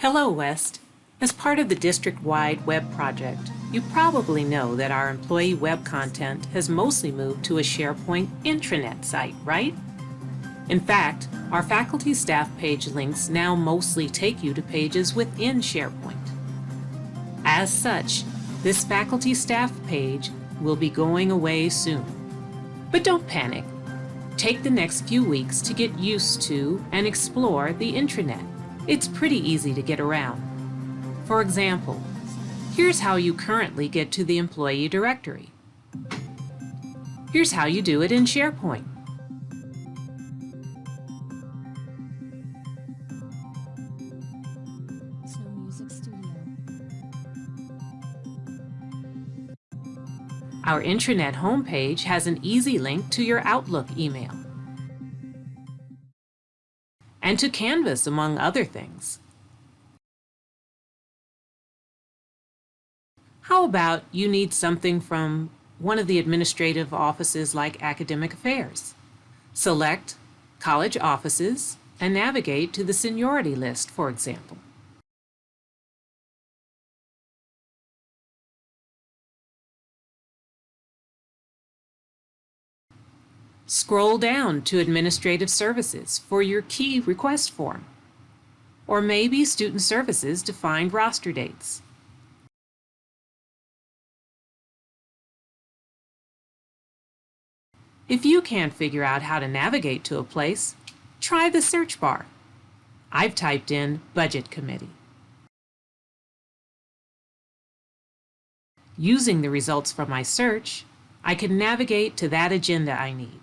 Hello, West. As part of the district-wide web project, you probably know that our employee web content has mostly moved to a SharePoint intranet site, right? In fact, our faculty staff page links now mostly take you to pages within SharePoint. As such, this faculty staff page will be going away soon. But don't panic. Take the next few weeks to get used to and explore the intranet. It's pretty easy to get around. For example, here's how you currently get to the employee directory. Here's how you do it in SharePoint. Our intranet homepage has an easy link to your Outlook email and to Canvas, among other things. How about you need something from one of the administrative offices like Academic Affairs? Select College Offices and navigate to the seniority list, for example. Scroll down to Administrative Services for your key request form. Or maybe Student Services to find roster dates. If you can't figure out how to navigate to a place, try the search bar. I've typed in Budget Committee. Using the results from my search, I can navigate to that agenda I need.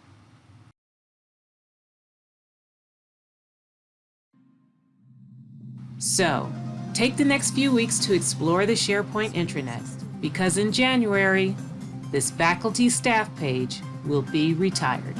So, take the next few weeks to explore the SharePoint intranet, because in January, this faculty staff page will be retired.